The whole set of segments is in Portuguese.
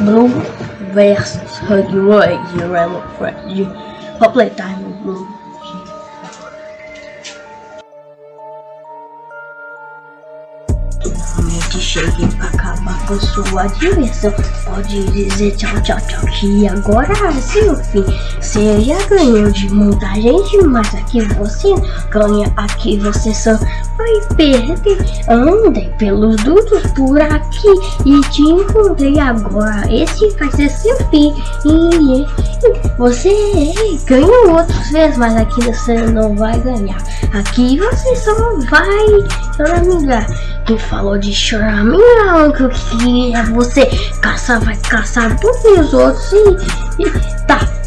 Blue versus Huggy Euro at Euro for you. play Diamond Blue. Finalmente cheguei pra acabar com sua diversão. Pode dizer tchau, tchau, tchau. Que agora seu fim. Você já ganhou de muita gente, mas aqui você ganha. Aqui você só vai perder. Andei pelos dutos por aqui e te encontrei agora. Esse vai ser seu fim. E, você ganhou outras vezes, mas aqui você não vai ganhar. Aqui você só vai, amiga. Quem falou de chorar. Minha que queria você caçar, vai caçar todos os outros. E,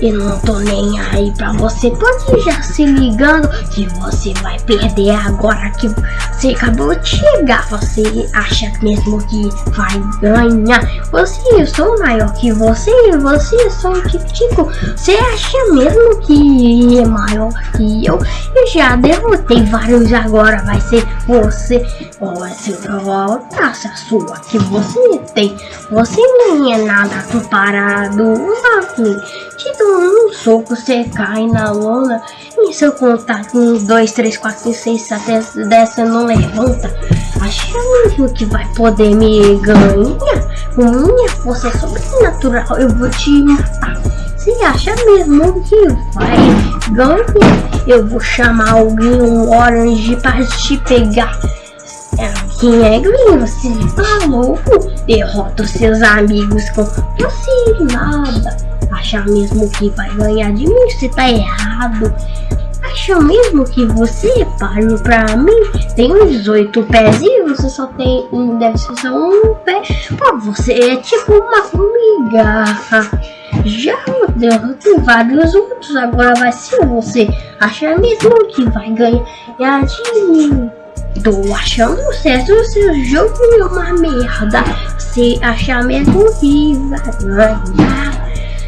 eu não tô nem aí pra você. Pode já se ligando que você vai perder agora que você acabou de chegar. Você acha mesmo que vai ganhar? Você, eu sou maior que você, você é só um tico. Você acha mesmo que é maior que eu? Eu já derrotei vários agora, vai ser você. Ou vai ser a taça sua que você tem. Você nem é nada comparado. Te dou um soco, você cai na lona. E se eu contar com 2, 3, 4, 5, 6, 7, 10, você não levanta. Acha mesmo que vai poder me ganhar? Com minha força sobrenatural, eu vou te matar. Você acha mesmo que vai ganhar? Eu vou chamar alguém, um orange, para te pegar. É, quem é Green? Você tá louco? Derrota os seus amigos com você nada. Acha mesmo que vai ganhar de mim? Você tá errado. Acha mesmo que você é páreo pra mim? Tem uns oito pés e você só tem um, deve ser só um pé. Pô, você é tipo uma formiga. Já derrotei vários outros, agora vai ser você. Acha mesmo que vai ganhar de mim? Tô achando certo o seu jogo é uma merda. Você acha mesmo que vai ganhar?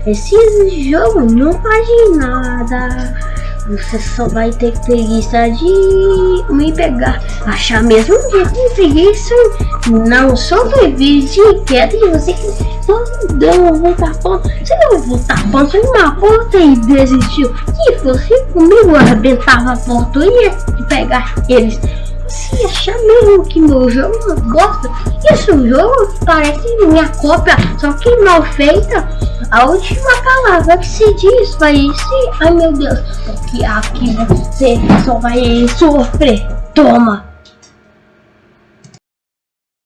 Esse jogo não faz nada. Você só vai ter preguiça de me pegar. Achar mesmo que tem preguiça. Não sobrevive de queda e você só deu voltar ponto. Você não voltar ponto em uma porta e desistiu. Se fosse comigo, arrebentava a porta e ia pegar eles. Você acha mesmo que meu jogo não gosta? Esse jogo parece minha cópia, só que mal feita. A última palavra que se diz vai ser, ai meu Deus, porque aqui você só vai sofrer. Toma!